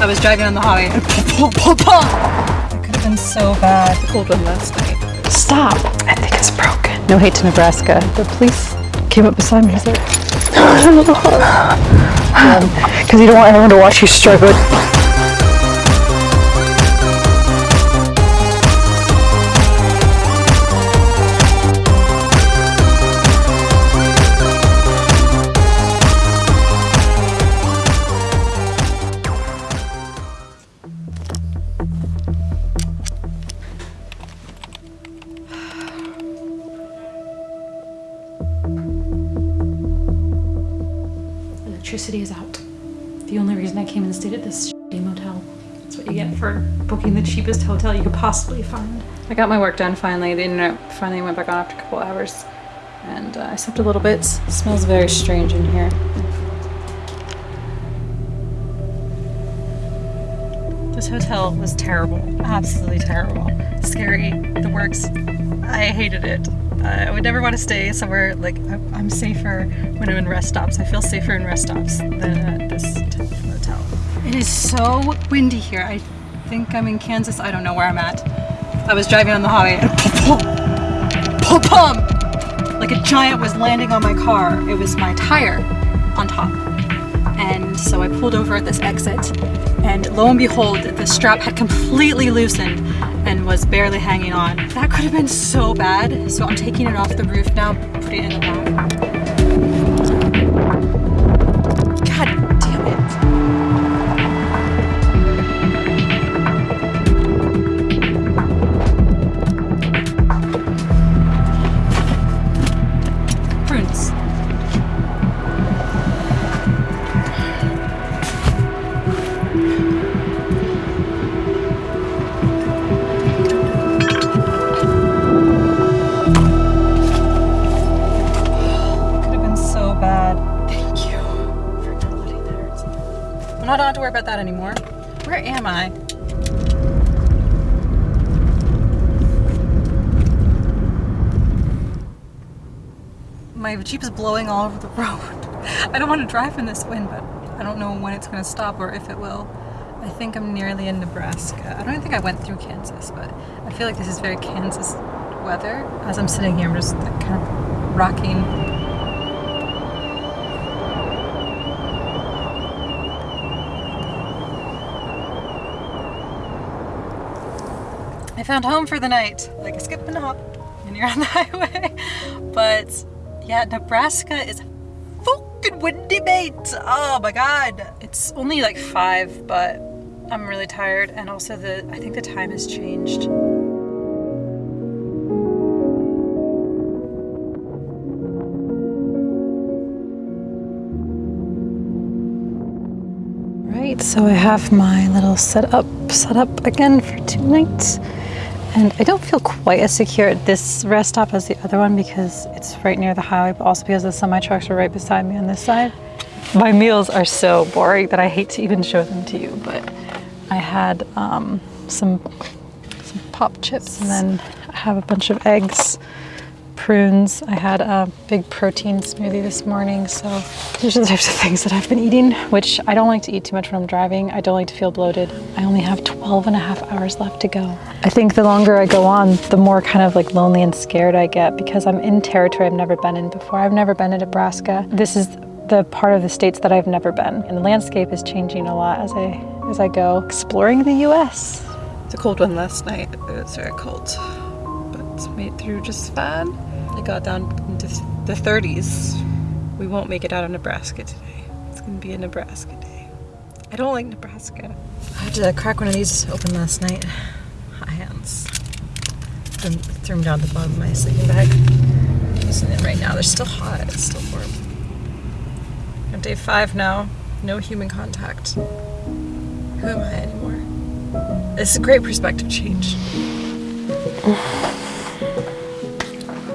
I was driving on the highway and pop, pop, pop, It could have been so bad. The cold one last night. Stop! I think it's broken. No hate to Nebraska. The police came up beside me. Like, because you don't want everyone to watch you struggle. Electricity is out. The only reason I came and stayed at this shitty motel. That's what you get for booking the cheapest hotel you could possibly find. I got my work done finally. The internet finally went back on after a couple hours. And uh, I slept a little bit. It smells very strange in here. This hotel was terrible. Absolutely terrible. Scary. The works. I hated it. I would never want to stay somewhere like I'm safer when I'm in rest stops. I feel safer in rest stops than at this motel. It is so windy here. I think I'm in Kansas. I don't know where I'm at. I was driving on the highway and pop, pop, pop, like a giant was landing on my car. It was my tire on top. And so I pulled over at this exit and lo and behold, the strap had completely loosened and was barely hanging on. That could have been so bad. So I'm taking it off the roof now, putting it in the back. Am I? My Jeep is blowing all over the road. I don't want to drive in this wind, but I don't know when it's going to stop or if it will. I think I'm nearly in Nebraska. I don't even think I went through Kansas, but I feel like this is very Kansas weather. As I'm sitting here, I'm just kind of rocking found home for the night. Like a skip and a hop when you're on the highway. But yeah, Nebraska is fucking windy, mate. Oh my god. It's only like five, but I'm really tired. And also the, I think the time has changed. Right, so I have my little setup set up again for tonight. And I don't feel quite as secure at this rest stop as the other one because it's right near the highway, but also because the semi trucks are right beside me on this side. My meals are so boring that I hate to even show them to you, but I had um, some, some pop chips and then I have a bunch of eggs, prunes. I had a big protein smoothie this morning, so these are the types of things that I've been eating, which I don't like to eat too much when I'm driving. I don't like to feel bloated. I only have 12 and a half hours left to go. I think the longer I go on, the more kind of like lonely and scared I get because I'm in territory I've never been in before. I've never been to Nebraska. This is the part of the states that I've never been. And the landscape is changing a lot as I as I go exploring the US. It's a cold one last night. It was very cold, but made it through just fine. It got down into the 30s. We won't make it out of Nebraska today. It's gonna be a Nebraska day. I don't like Nebraska. I had to crack one of these open last night. Hot hands. Threw, threw them down the bottom of my sleeping bag. I'm using it right now. They're still hot. It's still warm. On day five now. No human contact. Who am I anymore? It's a great perspective change.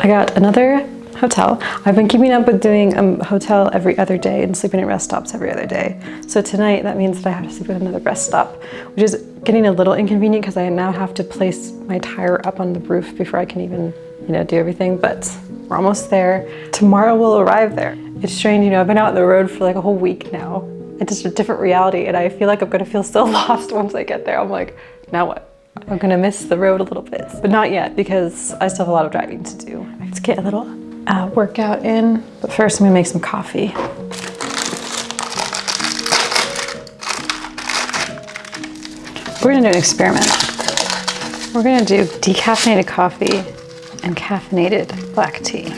I got another hotel. I've been keeping up with doing a hotel every other day and sleeping at rest stops every other day. So tonight that means that I have to sleep at another rest stop, which is getting a little inconvenient because I now have to place my tire up on the roof before I can even, you know, do everything, but we're almost there. Tomorrow we'll arrive there. It's strange, you know, I've been out on the road for like a whole week now. it's just a different reality. And I feel like I'm gonna feel so lost once I get there. I'm like, now what? I'm gonna miss the road a little bit, but not yet because I still have a lot of driving to do. Let's get a little uh, workout in, but first I'm gonna make some coffee. We're gonna do an experiment. We're gonna do decaffeinated coffee and caffeinated black tea.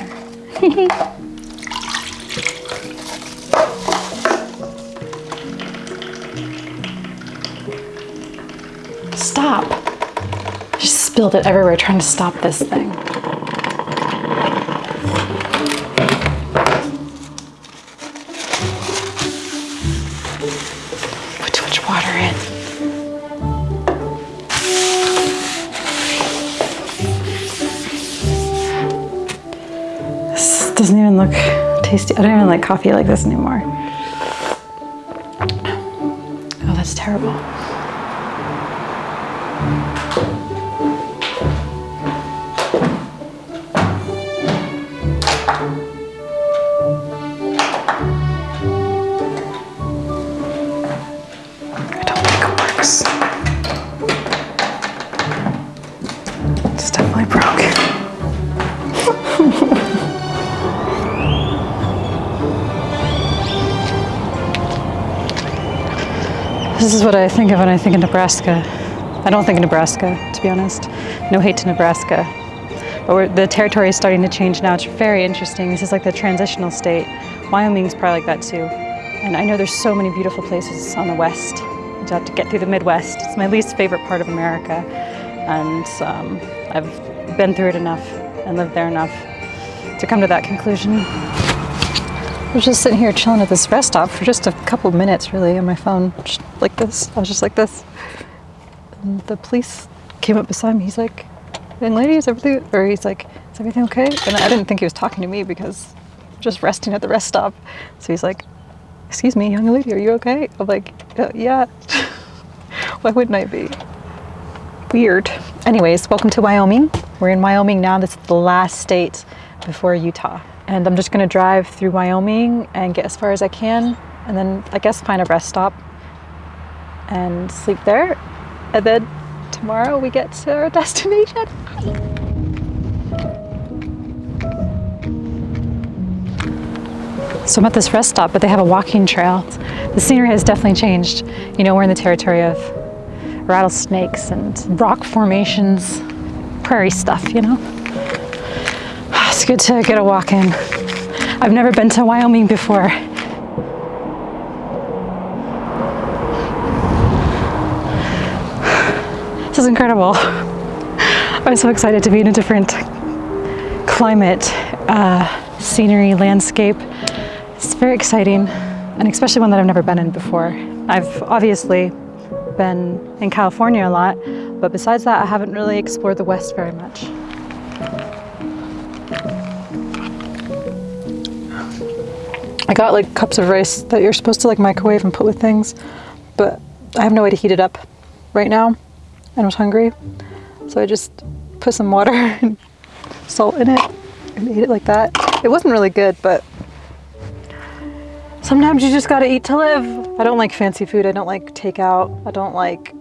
Stop! Just spilled it everywhere trying to stop this thing. Put too much water in. This doesn't even look tasty. I don't even like coffee like this anymore. Oh, that's terrible. Is what I think of when I think of Nebraska. I don't think of Nebraska, to be honest. No hate to Nebraska. But the territory is starting to change now. It's very interesting. This is like the transitional state. Wyoming's probably like that too. And I know there's so many beautiful places on the west. Have to get through the Midwest. It's my least favorite part of America. And um, I've been through it enough and lived there enough to come to that conclusion. I was just sitting here chilling at this rest stop for just a couple minutes, really, on my phone, just like this. I was just like this. And the police came up beside me. He's like, "Young lady, is everything?" Or he's like, "Is everything okay?" And I didn't think he was talking to me because just resting at the rest stop. So he's like, "Excuse me, young lady, are you okay?" I'm like, "Uh, "Yeah." Why wouldn't I be? Weird. Anyways, welcome to Wyoming. We're in Wyoming now. This is the last state before Utah. And I'm just gonna drive through Wyoming and get as far as I can, and then I guess find a rest stop and sleep there. And then tomorrow we get to our destination. So I'm at this rest stop, but they have a walking trail. The scenery has definitely changed. You know, we're in the territory of rattlesnakes and rock formations, prairie stuff, you know? It's good to get a walk in. I've never been to Wyoming before. This is incredible. I'm so excited to be in a different climate, uh, scenery, landscape. It's very exciting, and especially one that I've never been in before. I've obviously been in California a lot, but besides that, I haven't really explored the West very much. I got like cups of rice that you're supposed to like microwave and put with things, but I have no way to heat it up right now and I was hungry. So I just put some water and salt in it and ate it like that. It wasn't really good, but sometimes you just gotta eat to live. I don't like fancy food. I don't like takeout. I don't like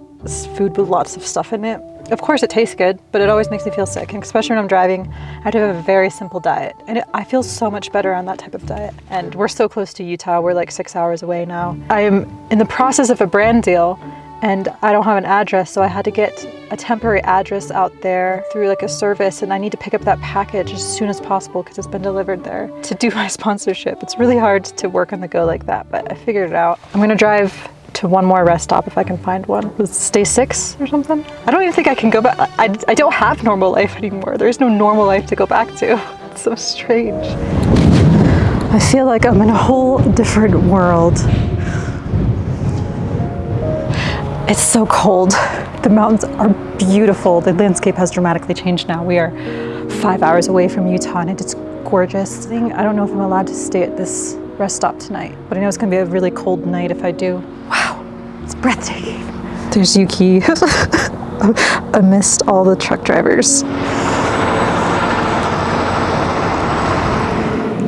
food with lots of stuff in it. Of course, it tastes good, but it always makes me feel sick. And especially when I'm driving, I have to have a very simple diet. And it, I feel so much better on that type of diet. And we're so close to Utah. We're like six hours away now. I am in the process of a brand deal and I don't have an address, so I had to get a temporary address out there through like a service, and I need to pick up that package as soon as possible because it's been delivered there to do my sponsorship. It's really hard to work on the go like that, but I figured it out. I'm gonna drive to one more rest stop if I can find one. Was it Stay Six or something? I don't even think I can go back. I, I don't have normal life anymore. There's no normal life to go back to. It's so strange. I feel like I'm in a whole different world. It's so cold. The mountains are beautiful. The landscape has dramatically changed now. We are five hours away from Utah and it's gorgeous. I don't know if I'm allowed to stay at this rest stop tonight, but I know it's gonna be a really cold night if I do. Wow, it's breathtaking. There's Yuki amidst all the truck drivers.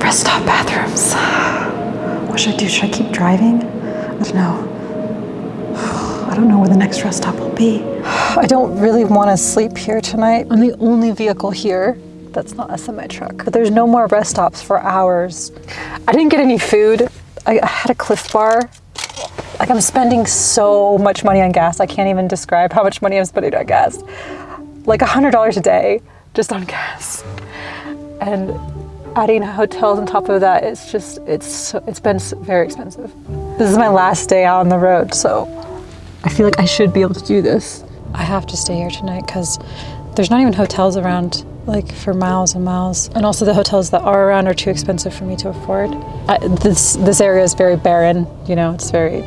Rest stop bathrooms. What should I do? Should I keep driving? I don't know. I don't know where the next rest stop will be. I don't really want to sleep here tonight. I'm the only vehicle here that's not a semi truck. But there's no more rest stops for hours. I didn't get any food. I I had a Clif Bar. Like I'm spending so much money on gas. I can't even describe how much money I'm spending on gas. Like a hundred dollars a day just on gas. And adding hotels on top of that, it's just it's it's been very expensive. This is my last day out on the road, so I feel like I should be able to do this. I have to stay here tonight because there's not even hotels around like for miles and miles, and also the hotels that are around are too expensive for me to afford. I, this this area is very barren. You know, it's very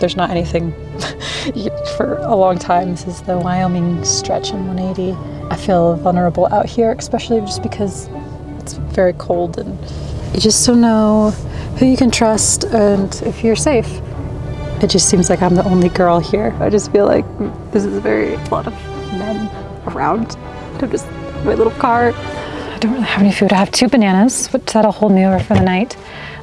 there's not anything for a long time. This is the Wyoming stretch in 180. I feel vulnerable out here, especially just because it's very cold and you just don't know who you can trust and if you're safe. It just seems like I'm the only girl here. I just feel like this is a very a lot of men around. I'm just my little car. I don't really have any food. I have two bananas, which that'll hold me over for the night.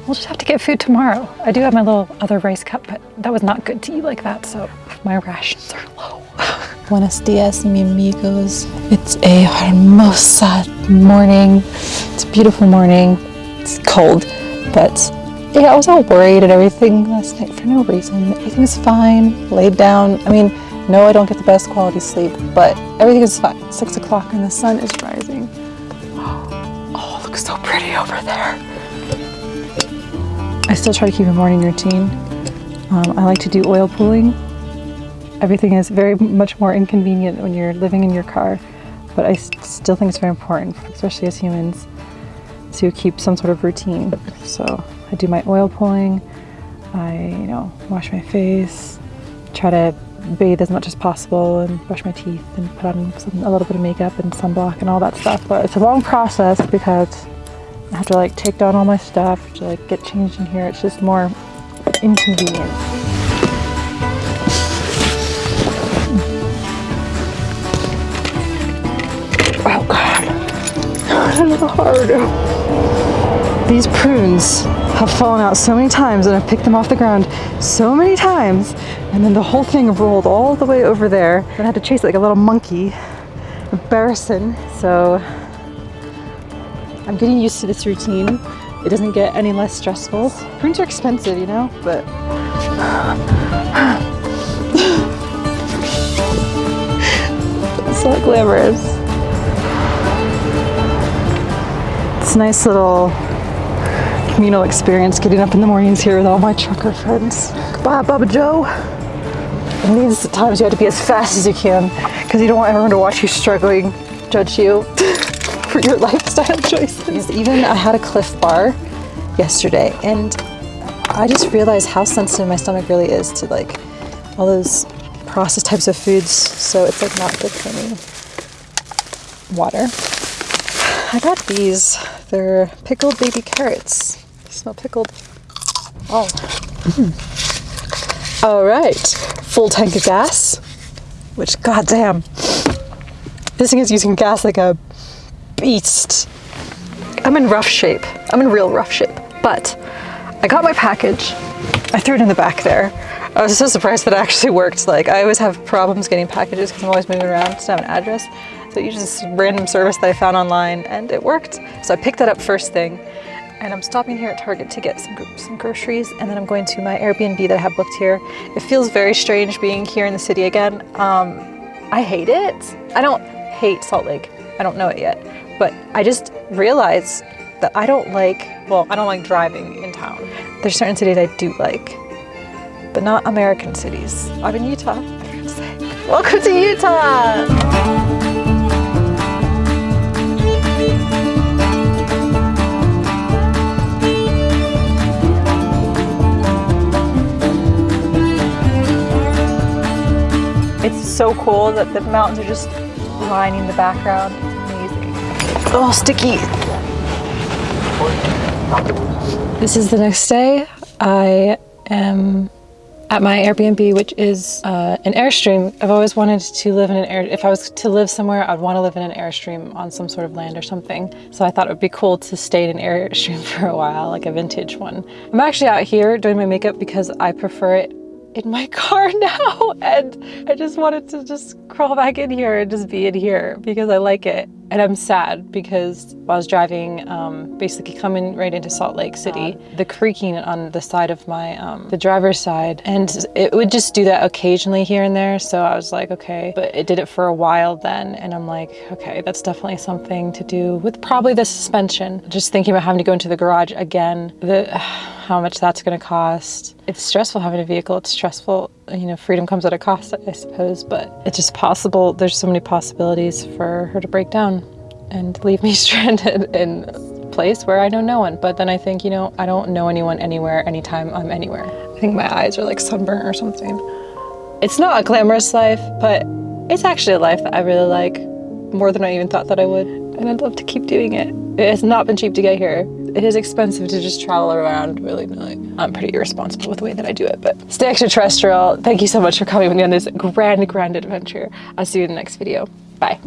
We'll just have to get food tomorrow. I do have my little other rice cup, but that was not good to eat like that, so my rations are low. Buenos dias, mi amigos. It's a hermosa morning. It's a beautiful morning. It's cold, but yeah, I was all worried and everything last night for no reason. Everything's fine. Laid down. I mean, no, I don't get the best quality sleep, but everything is fine. Six o'clock and the sun is rising. Oh, it looks so pretty over there. I still try to keep a morning routine. Um, I like to do oil pulling. Everything is very much more inconvenient when you're living in your car, but I still think it's very important, especially as humans, to keep some sort of routine. So I do my oil pulling. I, you know, wash my face, try to bathe as much as possible, and brush my teeth, and put on some, a little bit of makeup and sunblock and all that stuff. But it's a long process because I have to like take down all my stuff to like get changed in here. It's just more inconvenient. Oh god. I don't know how to do. These prunes have fallen out so many times and I've picked them off the ground so many times and then the whole thing rolled all the way over there and I had to chase it like a little monkey. Embarrassing. So I'm getting used to this routine. It doesn't get any less stressful. Prunes are expensive, you know, but it's not glamorous. It's a nice little communal experience getting up in the mornings here with all my trucker friends. Goodbye, Bubba Joe. And these times you have to be as fast as you can because you don't want everyone to watch you struggling, judge you for your lifestyle choices. Even I had a Clif Bar yesterday and I just realized how sensitive my stomach really is to like all those processed types of foods. So it's like not good for me. Water. I got these. They're pickled baby carrots. Smell pickled. Oh. Hmm. All right. Full tank of gas. Which, goddamn, this thing is using gas like a beast. I'm in rough shape. I'm in real rough shape. But I got my package. I threw it in the back there. I was so surprised that it actually worked. Like, I always have problems getting packages because I'm always moving around to have an address. So I used this random service that I found online and it worked. So I picked that up first thing. And I'm stopping here at Target to get some, some groceries and then I'm going to my Airbnb that I have booked here. It feels very strange being here in the city again. Um, I hate it. I don't hate Salt Lake. I don't know it yet. But I just realized that I don't like, well, I don't like driving in town. There's certain cities I do like, but not American cities. I'm in Utah. Welcome to Utah! It's so cool that the mountains are just lining the background. It's amazing. Oh, sticky. This is the next day. I am at my Airbnb, which is uh, an Airstream. I've always wanted to live in an air. If I was to live somewhere, I'd want to live in an Airstream on some sort of land or something. So I thought it would be cool to stay in an Airstream for a while, like a vintage one. I'm actually out here doing my makeup because I prefer it in my car now and I just wanted to just crawl back in here and just be in here because I like it. And I'm sad because while I was driving, um, basically coming right into Salt Lake City, the creaking on the side of my, um, the driver's side, and it would just do that occasionally here and there. So I was like, okay, but it did it for a while then. And I'm like, okay, that's definitely something to do with probably the suspension. Just thinking about having to go into the garage again, the, how much that's gonna cost. It's stressful having a vehicle, it's stressful you know, freedom comes at a cost, I suppose, but it's just possible. There's so many possibilities for her to break down and leave me stranded in a place where I know no one. But then I think, you know, I don't know anyone anywhere, anytime I'm anywhere. I think my eyes are like sunburnt or something. It's not a glamorous life, but it's actually a life that I really like more than I even thought that I would. And I'd love to keep doing it. It has not been cheap to get here. It is expensive to just travel around willy-nilly. I'm pretty irresponsible with the way that I do it, but stay extraterrestrial. Thank you so much for coming with me on this grand, grand adventure. I'll see you in the next video. Bye.